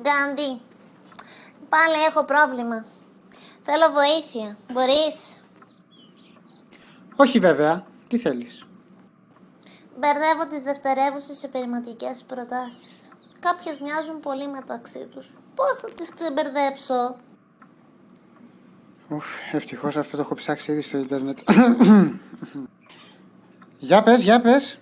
Γκάντι, πάλι έχω πρόβλημα. Θέλω βοήθεια. Μπορείς; Όχι βέβαια. Τι θέλεις; Μπερδεύω τις δευτερεύουσες επιρρηματικές προτάσεις. Κάποιες μοιάζουν πολύ μεταξύ τους. Πώς θα τις ξεμπερδέψω; Ουφ, ευτυχώς αυτό το έχω ψάξει ήδη στο ίντερνετ. για πες, για πες.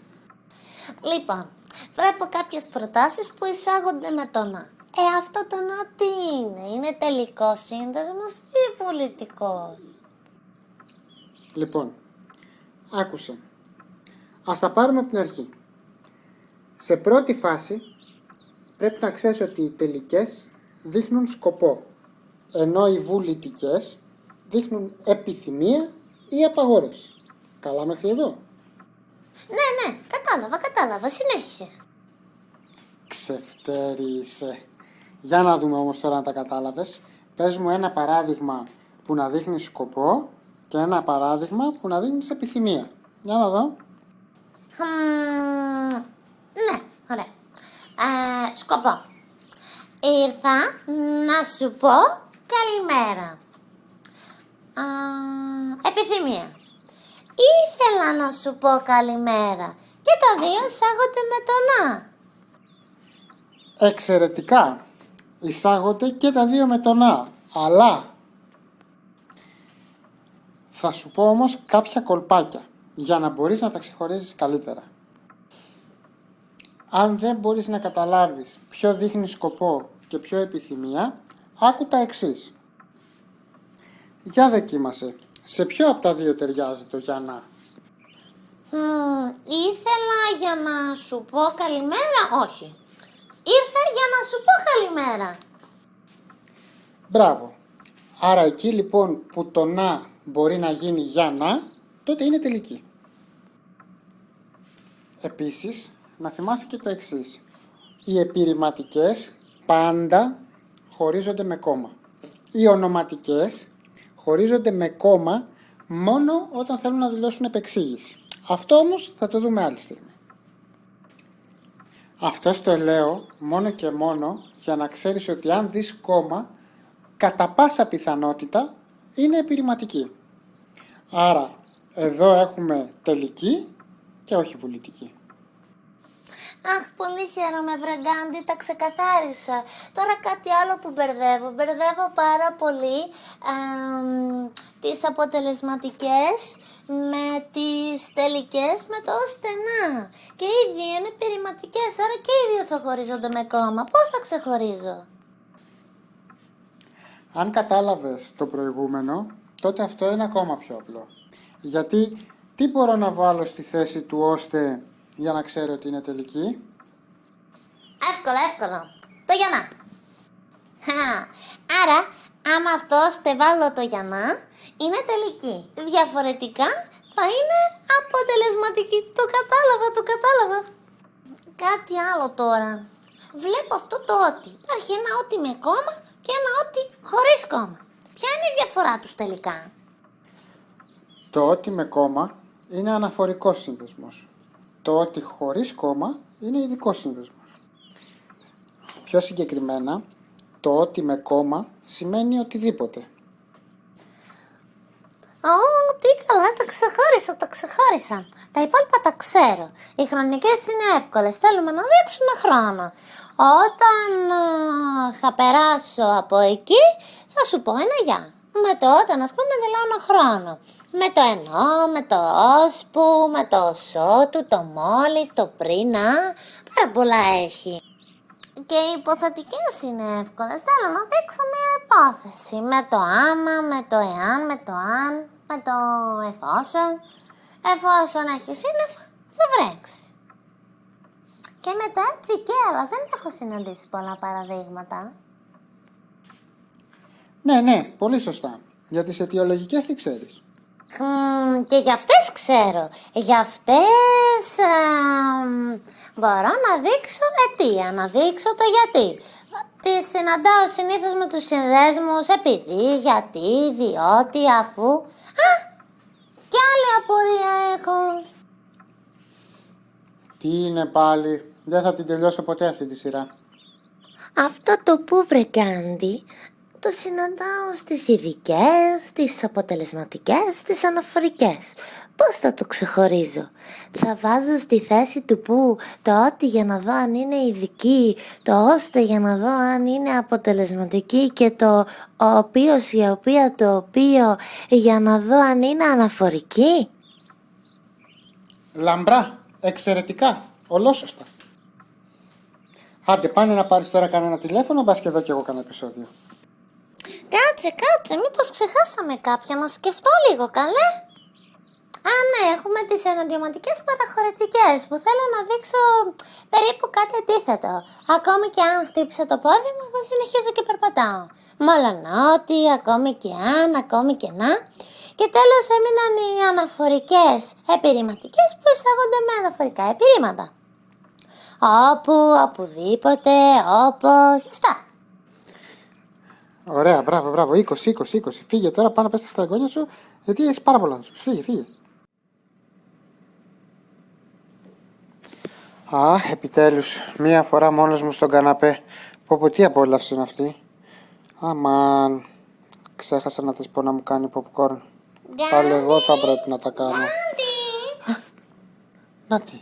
Λοιπόν, βλέπω κάποιες προτάσεις που εισάγονται με το να. Ε, αυτό το να τι είναι, είναι τελικός σύνδεσμος ή βολητικός. Λοιπόν, άκουσε. Ας τα πάρουμε από την αρχή. Σε πρώτη φάση πρέπει να ξέρεις ότι οι τελικές δείχνουν σκοπό, ενώ οι βουλητικές δείχνουν επιθυμία ή απαγόρευση. Καλά μέχρι εδώ. Ναι, ναι, κατάλαβα, κατάλαβα, συνέχισε. Ξεφτέρι είσαι. Για να δούμε όμως τώρα αν τα κατάλαβες. Πες μου ένα παράδειγμα που να δείχνει σκοπό και ένα παράδειγμα που να δείχνεις επιθυμία. Για να δω. Χμ, ναι, ωραία. Ε, σκοπό. Ήρθα να σου πω καλημέρα. Α, επιθυμία. Ήθελα να σου πω καλημέρα. Και τα δύο εισάγονται με το να. Εξαιρετικά. Εισάγονται και τα δύο με το να. Αλλά θα σου πω όμως κάποια κολπάκια για να μπορείς να τα ξεχωρίζεις καλύτερα. Αν δεν μπορείς να καταλάβεις ποιο δείχνει σκοπό και ποιο επιθυμία, άκου τα εξής. Για δοκίμασε. Σε ποιο από τα δύο ταιριάζει το για να; Μμ, ήθελα για να σου πω καλημέρα, όχι. Ήρθα για να σου πω καλημέρα. Μπράβο. Άρα εκεί λοιπόν που το να μπορεί να γίνει για να, τότε είναι τελική. Επίσης, να θυμάσαι και το εξής. Οι επιρρηματικές πάντα χωρίζονται με κόμμα. Οι ονοματικές χωρίζονται με κόμμα μόνο όταν θέλουν να δηλώσουν επεξήγηση. Αυτό όμως θα το δούμε άλλη στιγμή. Αυτό το λέω μόνο και μόνο για να ξέρεις ότι αν δεις κόμμα, κατά πάσα πιθανότητα είναι επιρρηματική. Άρα, εδώ έχουμε τελική και όχι βουλητική. Αχ, πολύ χαίρομαι, Βραγκάντι, τα ξεκαθάρισα. Τώρα κάτι άλλο που μπερδεύω. Μπερδεύω πάρα πολύ εμ, τις αποτελεσματικές με τις τελικές με το στενά. Και οι δύο είναι περιματικές, άρα και οι δύο θα χωρίζονται με κόμμα. Πώς θα ξεχωρίζω; Αν κατάλαβες το προηγούμενο, τότε αυτό είναι ακόμα πιο απλό. Γιατί τι μπορώ να βάλω στη θέση του ώστε για να ξέρω ότι είναι τελική; Εύκολο, εύκολο. Το γιανά. Χα. Άρα, άμα στο ώστε βάλω το γιανά, είναι τελική. Διαφορετικά θα είναι αποτελεσματική. Το κατάλαβα, το κατάλαβα. Κάτι άλλο τώρα. Βλέπω αυτό το ότι. Υπάρχει ένα ότι με κόμμα και ένα ότι χωρίς κόμμα. Ποια είναι η διαφορά τους τελικά; Το ότι με κόμμα είναι αναφορικός σύνδεσμος. Το ότι χωρίς κόμμα είναι ειδικό σύνδεσμος. Πιο συγκεκριμένα, το ότι με κόμμα σημαίνει οτιδήποτε. Ω, τι καλά, τα ξεχώρισα, τα ξεχώρισα. Τα υπόλοιπα τα ξέρω. Οι χρονικές είναι εύκολες, θέλουμε να δείξουμε χρόνο. Όταν α, θα περάσω από εκεί, θα σου πω ένα γεια. Με το όταν, ας πούμε, δηλώνω χρόνο. Με το ενώ, με το ώσπου, με το σώτου, το μόλις, το πριν, α, πάρα πολλά έχει. Και οι υποθετικές είναι εύκολες. Θέλω να δείξω μια υπόθεση. Με το άμα, με το εάν, με το αν, με το εφόσον. Εφόσον έχει σύννεφα, θα βρέξει. Και με το έτσι και, αλλά δεν έχω συναντήσει πολλά παραδείγματα. Ναι, ναι, πολύ σωστά. Για τις αιτιολογικές τι ξέρεις; Χμ, και για αυτές ξέρω. Για αυτές εμ, μπορώ να δείξω αιτία, να δείξω το γιατί. Τις συναντάω συνήθως με τους συνδέσμους επειδή, γιατί, διότι, αφού. Α, και άλλη απορία έχω. Τι είναι πάλι, δεν θα την τελειώσω ποτέ αυτή τη σειρά. Αυτό το που βρε Γκάντι το συναντάω στις ειδικές, στις αποτελεσματικές, στις αναφορικές. Πώς θα το ξεχωρίζω; Θα βάζω στη θέση του που το ότι για να δω αν είναι ειδική, το ώστε για να δω αν είναι αποτελεσματική και το ο οποίος η οποία το οποίο για να δω αν είναι αναφορική. Λαμπρά, εξαιρετικά, ολόσωστα. Άντε πάνε να πάρεις τώρα κανένα τηλέφωνο, μπας και εδώ κι εγώ κανένα επεισόδιο. Κάτσε, κάτσε, μήπως ξεχάσαμε κάποια να σκεφτώ λίγο, καλέ. Α, ναι, έχουμε τις εναντιωματικές παραχωρητικές που θέλω να δείξω περίπου κάτι αντίθετο. Ακόμη και αν χτύπησα το πόδι μου, εγώ συνεχίζω και περπατάω. Μόλον ότι, ακόμη και αν, ακόμη και να. Και τέλος έμειναν οι αναφορικές επιρρηματικές που εισάγονται με αναφορικά επιρρήματα. Όπου, οπουδήποτε, όπως, αυτά. Ωραία, μπράβο, μπράβο. 20, 20, 20. Φύγε τώρα, πάνω πες στα εγγόνια σου, γιατί έχεις πάρα πολλά να σου πεις. Φύγε, φύγε. Α, επιτέλους, μία φορά μόνος μου στον καναπέ. Πω πω, τι απόλαυση είναι αυτή. Αμάν, ξέχασα να της πω να μου κάνει popcorn. Πάλι εγώ θα πρέπει να τα κάνω. Γκάντι! Νάτσι,